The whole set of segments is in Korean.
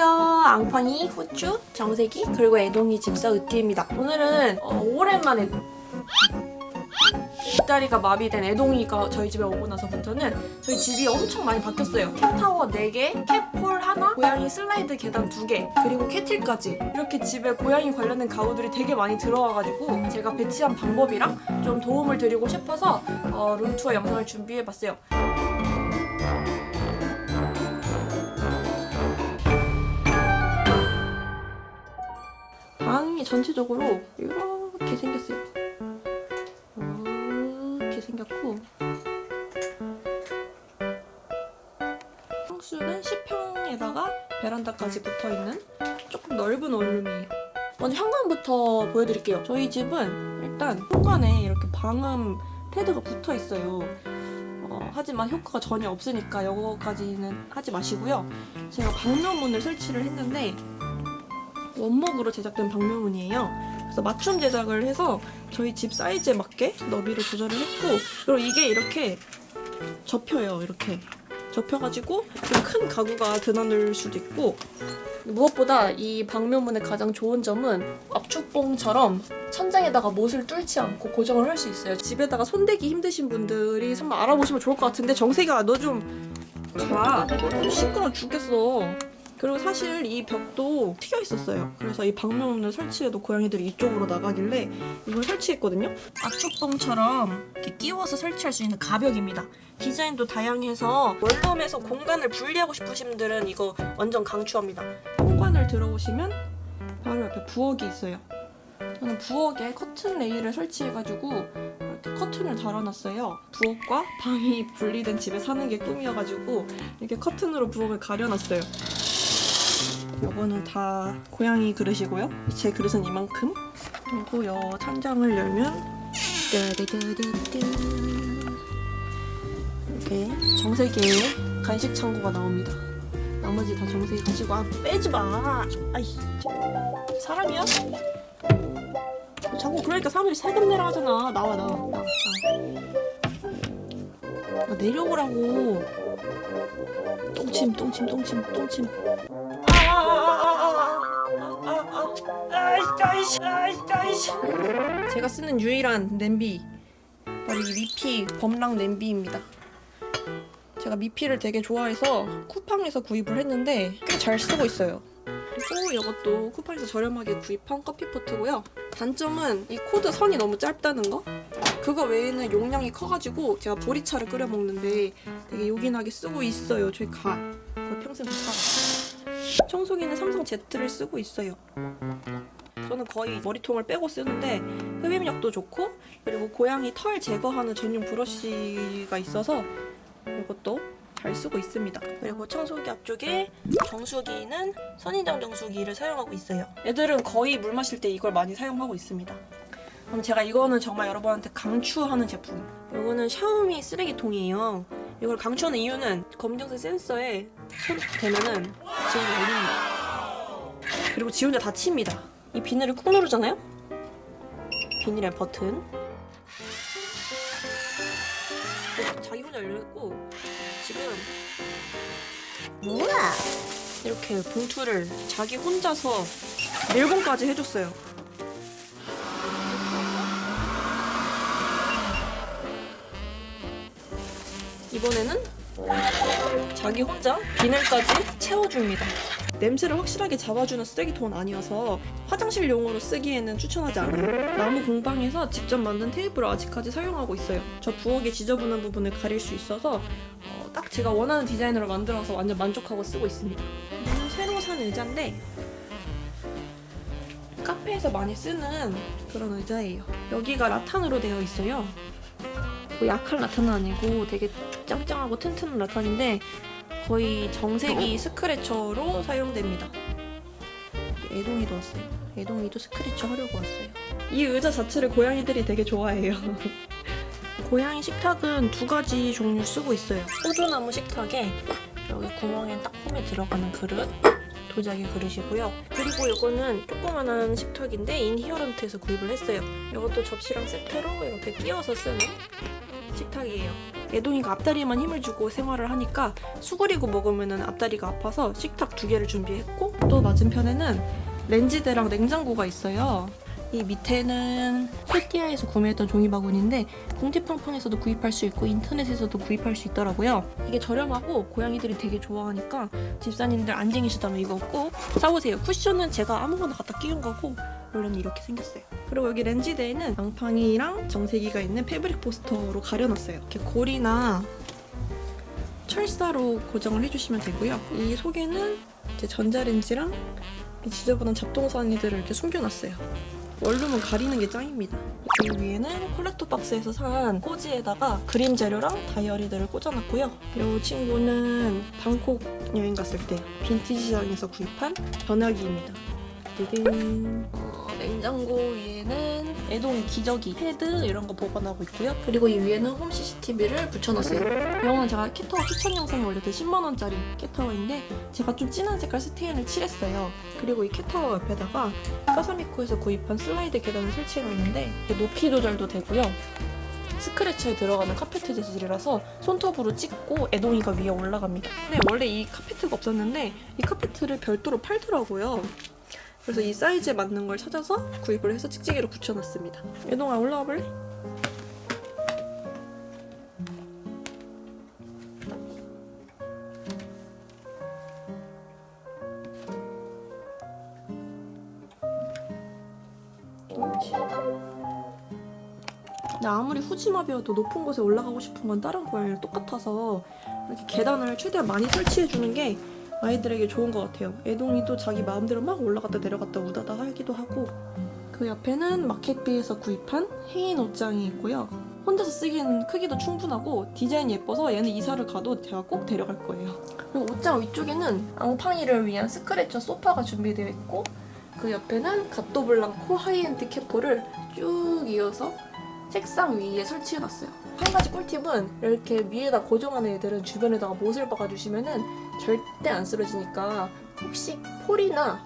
안녕하세요. 앙팡이, 후추, 정세기, 그리고 애동이 집사 으띠입니다. 오늘은 어, 오랜만에 뒷다리가 마비된 애동이가 저희 집에 오고 나서부터는 저희 집이 엄청 많이 바뀌었어요. 캣타워 4개, 캣폴 하나, 고양이 슬라이드 계단 2개, 그리고 캐틀까지 이렇게 집에 고양이 관련된 가구들이 되게 많이 들어와가지고 제가 배치한 방법이랑 좀 도움을 드리고 싶어서 어, 룸투어 영상을 준비해봤어요. 방이 전체적으로 이렇게 생겼어요. 이렇게 생겼고 평수는 10평에다가 베란다까지 붙어있는 조금 넓은 원룸이에요. 먼저 현관부터 보여드릴게요. 저희 집은 일단 현관에 이렇게 방음 패드가 붙어 있어요. 어, 하지만 효과가 전혀 없으니까 이거까지는 하지 마시고요. 제가 방명문을 설치를 했는데 원목으로 제작된 방명문이에요. 그래서 맞춤 제작을 해서 저희 집 사이즈에 맞게 너비를 조절을 했고 그리고 이게 이렇게 접혀요. 이렇게 접혀가지고 좀 큰 가구가 드나들 수도 있고 무엇보다 이 방명문의 가장 좋은 점은 압축봉처럼 천장에다가 못을 뚫지 않고 고정을 할 수 있어요. 집에다가 손대기 힘드신 분들이 한번 알아보시면 좋을 것 같은데 정세가 너 좀 자, 시끄러워 죽겠어. 그리고 사실 이 벽도 튀어 있었어요. 그래서 이 방명문을 설치해도 고양이들이 이쪽으로 나가길래 이걸 설치했거든요. 압축봉처럼 이렇게 끼워서 설치할 수 있는 가벽입니다. 디자인도 다양해서 원룸에서 공간을 분리하고 싶으신 분들은 이거 완전 강추합니다. 현관을 들어오시면 바로 옆에 부엌이 있어요. 저는 부엌에 커튼 레일을 설치해가지고 이렇게 커튼을 달아놨어요. 부엌과 방이 분리된 집에 사는 게 꿈이어가지고 이렇게 커튼으로 부엌을 가려놨어요. 요거는 다 고양이 그릇이고요. 제 그릇은 이만큼. 그리고 요 천장을 열면 이렇게 정세기의 간식 창고가 나옵니다. 나머지 다 정세기 가지고 아 빼지 마. 아이 사람이야? 자꾸 그러니까 사람들이 세금 내라 하잖아. 나와 나와. 나와. 아, 내려오라고. 똥침 똥침 똥침 똥침. 제가 쓰는 유일한 냄비 바로 이 미피 법랑 냄비입니다. 제가 미피를 되게 좋아해서 쿠팡에서 구입을 했는데 꽤 잘 쓰고 있어요. 그리고 이것도 쿠팡에서 저렴하게 구입한 커피포트고요. 단점은 이 코드 선이 너무 짧다는 거? 그거 외에는 용량이 커가지고 제가 보리차를 끓여 먹는데 되게 요긴하게 쓰고 있어요. 저희 가. 거의 평생 못 살아. 청소기는 삼성 Z를 쓰고 있어요. 저는 거의 머리통을 빼고 쓰는데 흡입력도 좋고 그리고 고양이 털 제거하는 전용 브러쉬가 있어서 이것도 잘 쓰고 있습니다. 그리고 청소기 앞쪽에 정수기는 선인장 정수기를 사용하고 있어요. 애들은 거의 물 마실 때 이걸 많이 사용하고 있습니다. 그럼 제가 이거는 정말 여러분한테 강추하는 제품. 이거는 샤오미 쓰레기통이에요. 이걸 강추하는 이유는 검정색 센서에 손 대면은 지금 열립니다. 그리고 지 혼자 닫힙니다. 이 비늘을 꾹 누르잖아요? 비닐의 버튼. 어, 자기 혼자 열렸고 지금 뭐야? 이렇게 봉투를 자기 혼자서 밀봉까지 해줬어요. 이번에는 자기 혼자 비늘까지 채워줍니다. 냄새를 확실하게 잡아주는 쓰레기통은 아니어서 화장실용으로 쓰기에는 추천하지 않아요. 나무 공방에서 직접 만든 테이프를 아직까지 사용하고 있어요. 저 부엌의 지저분한 부분을 가릴 수 있어서 어, 딱 제가 원하는 디자인으로 만들어서 완전 만족하고 쓰고 있습니다. 새로 산 의자인데 카페에서 많이 쓰는 그런 의자예요. 여기가 라탄으로 되어 있어요. 뭐 약한 라탄은 아니고 되게 짱짱하고 튼튼한 라탄인데 거의 정색이 스크래처로 사용됩니다. 애동이도 왔어요. 애동이도 스크래처 하려고 왔어요. 이 의자 자체를 고양이들이 되게 좋아해요. 고양이 식탁은 두 가지 종류 쓰고 있어요. 호두나무 식탁에 여기 구멍에 딱폼에 들어가는 그릇 도자기 그릇이고요. 그리고 이거는 조그만한 식탁인데 인히어런트에서 구입을 했어요. 이것도 접시랑 세트로 이렇게 끼워서 쓰는 식탁이에요. 애동이가 앞다리에만 힘을 주고 생활을 하니까 수그리고 먹으면 앞다리가 아파서 식탁 두 개를 준비했고 또 맞은편에는 렌지대랑 냉장고가 있어요. 이 밑에는 폴띠아에서 구매했던 종이 바구니인데 궁디팡팡에서도 구입할 수 있고 인터넷에서도 구입할 수 있더라고요. 이게 저렴하고 고양이들이 되게 좋아하니까 집사님들 안 쟁이시다면 이거 꼭 사보세요. 쿠션은 제가 아무거나 갖다 끼운 거고 원래는 이렇게 생겼어요. 그리고 여기 렌지대에는 앙팡이랑 정세기가 있는 패브릭 포스터로 가려놨어요. 이렇게 고리나 철사로 고정을 해주시면 되고요. 이 속에는 이제 전자레인지랑 이 지저분한 잡동사니들을 이렇게 숨겨놨어요. 원룸은 가리는 게 짱입니다. 이 위에는 콜렉터 박스에서 산 꼬지에다가 그림 재료랑 다이어리들을 꽂아놨고요. 이 친구는 방콕 여행 갔을 때 빈티지 시장에서 구입한 전화기입니다. 띠딘. 어, 냉장고 위에는 애동 기저귀, 패드 이런 거 보관하고 있고요. 그리고 이 위에는 홈 CCTV를 붙여놨어요. 이거는 제가 캣타워 추천 영상에 올렸던 10만원짜리 cat tower인데 제가 좀 진한 색깔 stain을 칠했어요. 그리고 이 캣타워 옆에다가 까사미코에서 구입한 슬라이드 계단을 설치해놨는데 높이 조절도 되고요. 스크래치에 들어가는 카페트 재질이라서 손톱으로 찍고 애동이가 위에 올라갑니다. 근데 원래 이 카페트가 없었는데 이 카페트를 별도로 팔더라고요. 그래서 이 사이즈에 맞는 걸 찾아서 구입을 해서 찍찍이로 붙여놨습니다. 애동아 올라와 볼래? 근데 아무리 후지마비여도 높은 곳에 올라가고 싶은 건 다른 고양이랑 똑같아서 이렇게 계단을 최대한 많이 설치해주는 게 아이들에게 좋은 것 같아요. 애동이도 자기 마음대로 막 올라갔다 내려갔다 우다다 하기도 하고 그 옆에는 마켓비에서 구입한 해인 옷장이 있고요. 혼자서 쓰기에는 크기도 충분하고 디자인이 예뻐서 얘는 이사를 가도 제가 꼭 데려갈 거예요. 그리고 옷장 위쪽에는 앙팡이를 위한 스크래처 소파가 준비되어 있고 그 옆에는 가또블랑코 high-end cat pole을 쭉 이어서 책상 위에 설치해놨어요. 한 가지 꿀팁은 이렇게 위에다 고정하는 애들은 주변에다가 못을 박아주시면 은 절대 안 쓰러지니까 혹시 pole이나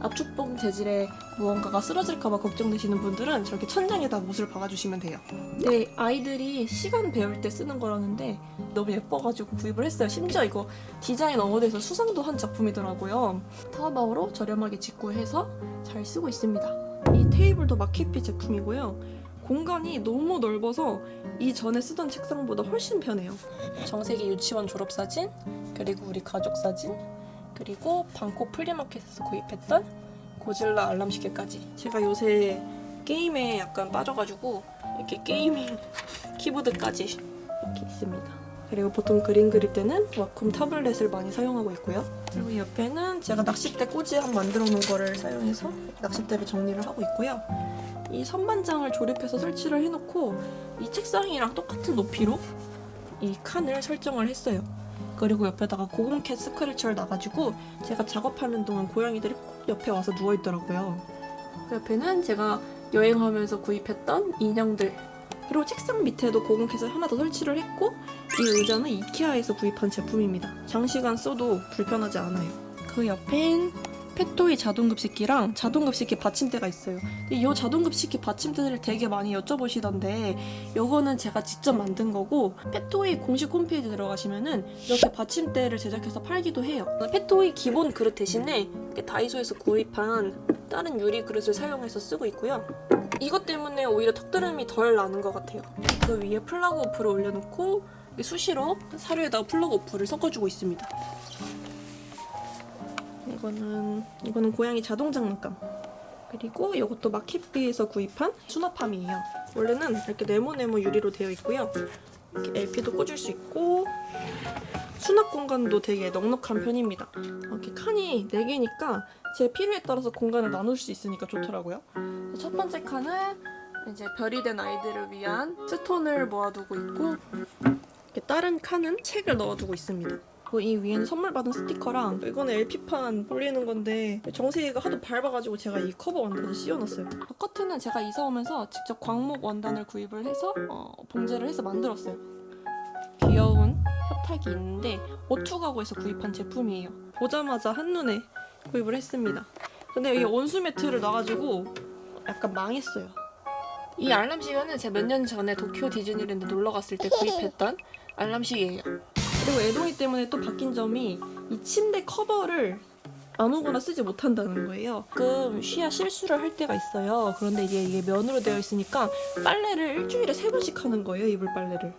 압축봉 재질의 무언가가 쓰러질까봐 걱정되시는 분들은 저렇게 천장에다 못을 박아주시면 돼요. 네, 아이들이 시간 배울 때 쓰는 거라는데 너무 예뻐가지고 구입을 했어요. 심지어 이거 디자인 award에서 수상도 한 작품이더라고요. 타오바오로 저렴하게 직구해서 잘 쓰고 있습니다. 이 테이블도 마켓비 제품이고요. 공간이 너무 넓어서 이전에 쓰던 책상보다 훨씬 편해요. 정세기 유치원 졸업사진, 그리고 우리 가족 사진, 그리고 방콕 flea market에서 구입했던 고질라 알람 시계까지. 제가 요새 게임에 약간 빠져가지고 이렇게 gaming 키보드까지 이렇게 있습니다. 그리고 보통 그림 그릴 때는 와콤 타블렛을 많이 사용하고 있고요. 그리고 이 옆에는 제가 낚싯대 꼬지함 만들어 놓은 거를 사용해서 낚싯대를 정리를 하고 있고요. 이 선반장을 조립해서 설치를 해놓고 이 책상이랑 똑같은 높이로 이 칸을 설정을 했어요. 그리고 옆에다가 고공캣 스크래처를 놔가지고 제가 작업하는 동안 고양이들이 꼭 옆에 와서 누워있더라고요. 그 옆에는 제가 여행하면서 구입했던 인형들 그리고 책상 밑에도 고공캣을 하나 더 설치를 했고 이 의자는 이케아에서 구입한 제품입니다. 장시간 써도 불편하지 않아요. 그 옆엔 펫토이 자동급식기랑 자동급식기 받침대가 있어요. 이 자동급식기 받침대를 되게 많이 여쭤보시던데 이거는 제가 직접 만든 거고 펫토이 공식 홈페이지 들어가시면 은 이렇게 받침대를 제작해서 팔기도 해요. 펫토이 기본 그릇 대신에 다이소에서 구입한 다른 유리 그릇을 사용해서 쓰고 있고요. 이것 때문에 오히려 턱드름이 덜 나는 것 같아요. 그 위에 PlaqueOff를 올려놓고 수시로 사료에다가 PlaqueOff를 섞어주고 있습니다. 이거는 이거는 고양이 자동 장난감. 그리고 이것도 마켓비에서 구입한 수납함이에요. 원래는 이렇게 네모네모 유리로 되어 있고요. 이렇게 LP도 꽂을 수 있고 수납 공간도 되게 넉넉한 편입니다. 이렇게 칸이 4개니까 제 필요에 따라서 공간을 나눌 수 있으니까 좋더라고요. 첫 번째 칸은 이제 별이 된 아이들을 위한 스톤을 모아두고 있고 다른 칸은 책을 넣어두고 있습니다. 이 위에는 선물 받은 스티커랑 이거는 LP판 올리는 건데 정세이가 하도 밟아가지고 제가 이 커버 원단을 씌워놨어요. 커튼은 제가 이사 오면서 직접 광목 원단을 구입을 해서 어, 봉제를 해서 만들었어요. 귀여운 협탁이 있는데 오투 가구에서 구입한 제품이에요. 보자마자 한눈에 구입을 했습니다. 근데 여기 온수 매트를 놔가지고 약간 망했어요. 이 알람 시계는 제가 몇 년 전에 도쿄 디즈니랜드 놀러 갔을 때 구입했던 알람 시계예요. 그리고 애동이 때문에 또 바뀐 점이 이 침대 커버를 아무거나 쓰지 못한다는 거예요. 가끔 쉬야 실수를 할 때가 있어요. 그런데 이게, 이게 면으로 되어 있으니까 빨래를 일주일에 세 번씩 하는 거예요. 이불 빨래를.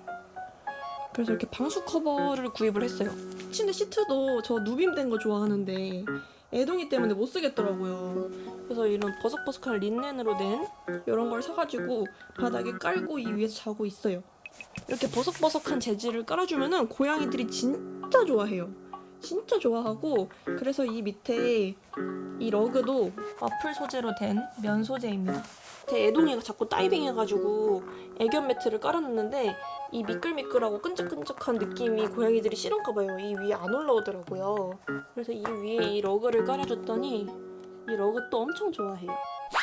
그래서 이렇게 방수 커버를 구입을 했어요. 침대 시트도 저 누빔된 거 좋아하는데 애동이 때문에 못 쓰겠더라고요. 그래서 이런 버석버석한 린넨으로 된 이런 걸 사가지고 바닥에 깔고 이 위에서 자고 있어요. 이렇게 버석버석한 재질을 깔아주면은 고양이들이 진짜 좋아해요. 진짜 좋아하고 그래서 이 밑에 이 러그도 와플 소재로 된 면 소재입니다. 제 애동이가 자꾸 다이빙 해가지고 애견 매트를 깔아놨는데 이 미끌미끌하고 끈적끈적한 느낌이 고양이들이 싫은가 봐요. 이 위에 안 올라오더라고요. 그래서 이 위에 이 러그를 깔아줬더니 이 러그 또 엄청 좋아해요.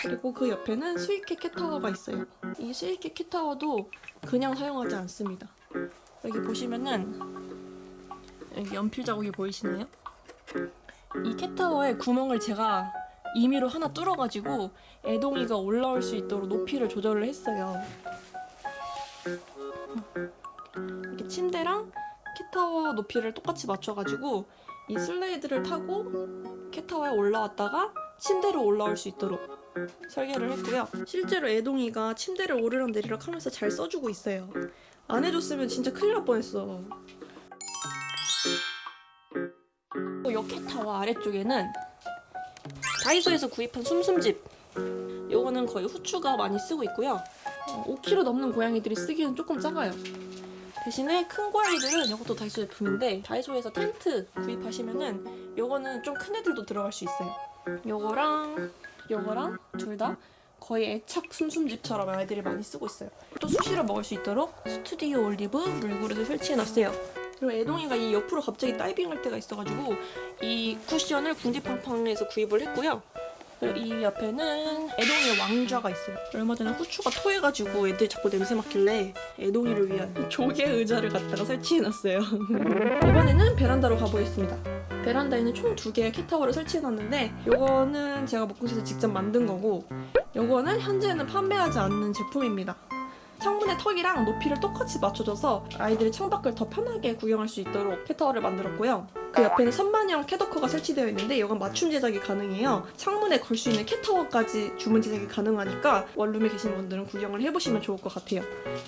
그리고 그 옆에는 스위켓 cat tower가 있어요. 이 스위켓 cat tower도 그냥 사용하지 않습니다. 여기 보시면은 여기 연필 자국이 보이시나요? 이 캣타워에 구멍을 제가 임의로 하나 뚫어가지고 애동이가 올라올 수 있도록 높이를 조절을 했어요. 이렇게 침대랑 캣타워 높이를 똑같이 맞춰가지고 이 슬라이드를 타고 캣타워에 올라왔다가 침대로 올라올 수 있도록 설계를 했고요. 실제로 애동이가 침대를 오르락 내리락 하면서 잘 써주고 있어요. 안 해줬으면 진짜 큰일 날 뻔했어. 요 캣타워 아래쪽에는 다이소에서 구입한 숨숨집 요거는 거의 후추가 많이 쓰고 있고요. 5kg 넘는 고양이들이 쓰기엔 조금 작아요. 대신에 큰 고양이들은 이것도 다이소 제품인데 다이소에서 텐트 구입하시면은 요거는 좀 큰 애들도 들어갈 수 있어요. 요거랑 요거랑 둘 다 거의 애착 숨숨집처럼 아이들이 많이 쓰고 있어요. 또 수시로 먹을 수 있도록 스튜디오 올리브 물그릇을 설치해놨어요. 그리고 애동이가 이 옆으로 갑자기 다이빙할 때가 있어가지고 이 쿠션을 궁디팡팡에서 구입을 했고요. 그리고 이 옆에는 애동이의 왕좌가 있어요. 얼마 전에 후추가 토해가지고 애들이 자꾸 냄새 맡길래 애동이를 위한 조개 의자를 갖다가 설치해놨어요. 이번에는 베란다로 가보겠습니다. 베란다에는 총 두 개의 캣타워를 설치해놨는데 요거는 제가 목공실에서 직접 만든 거고 요거는 현재는 판매하지 않는 제품입니다. 창문의 턱이랑 높이를 똑같이 맞춰줘서 아이들이 창밖을 더 편하게 구경할 수 있도록 캣타워를 만들었고요. 그 옆에는 선반형 캣워커가 설치되어 있는데 이건 맞춤 제작이 가능해요. 창문에 걸 수 있는 캣타워까지 주문 제작이 가능하니까 원룸에 계신 분들은 구경을 해보시면 좋을 것 같아요.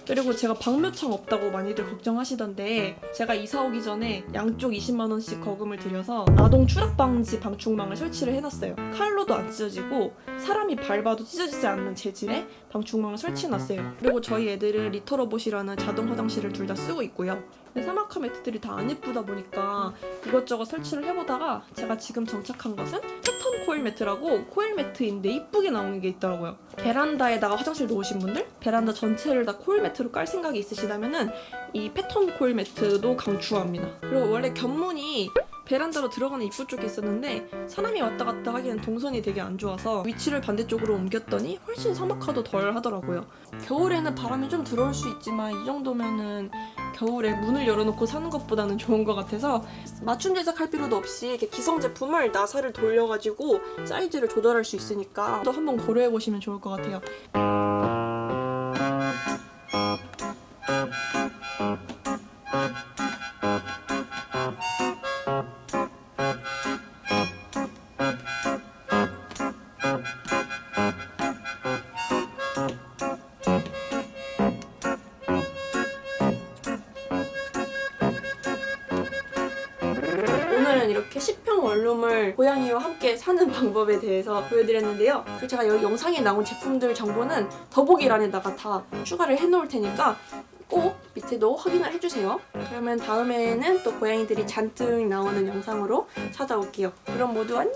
그리고 제가 방묘창 없다고 많이들 걱정하시던데 제가 이사 오기 전에 양쪽 20만 원씩 거금을 들여서 아동 추락 방지 방충망을 설치를 해놨어요. 칼로도 안 찢어지고 사람이 밟아도 찢어지지 않는 재질의 방충망을 설치해놨어요. 그리고 저희 애들은 리터로봇이라는 자동 화장실을 둘 다 쓰고 있고요. 근데 사막화 매트들이 다 안 예쁘다 보니까 이것저것 설치를 해보다가 제가 지금 정착한 것은 패턴 코일 매트라고 코일 매트인데 이쁘게 나오는 게 있더라고요. 베란다에다가 화장실 놓으신 분들 베란다 전체를 다 코일 매트로 깔 생각이 있으시다면 은 이 패턴 코일 매트도 강추합니다. 그리고 원래 견문이 베란다로 들어가는 입구 쪽에 있었는데 사람이 왔다 갔다 하기엔 동선이 되게 안 좋아서 위치를 반대쪽으로 옮겼더니 훨씬 사막화도 덜 하더라고요. 겨울에는 바람이 좀 들어올 수 있지만 이 정도면은 겨울에 문을 열어놓고 사는 것보다는 좋은 것 같아서 맞춤 제작할 필요도 없이 이렇게 기성 제품을 나사를 돌려가지고 사이즈를 조절할 수 있으니까 또 한번 고려해 보시면 좋을 것 같아요. 방법에 대해서 보여드렸는데요. 그리고 제가 여기 영상에 나온 제품들 정보는 더보기란에다가 다 추가를 해놓을 테니까 꼭 밑에도 확인을 해주세요. 그러면 다음에는 또 고양이들이 잔뜩 나오는 영상으로 찾아올게요. 그럼 모두 안녕!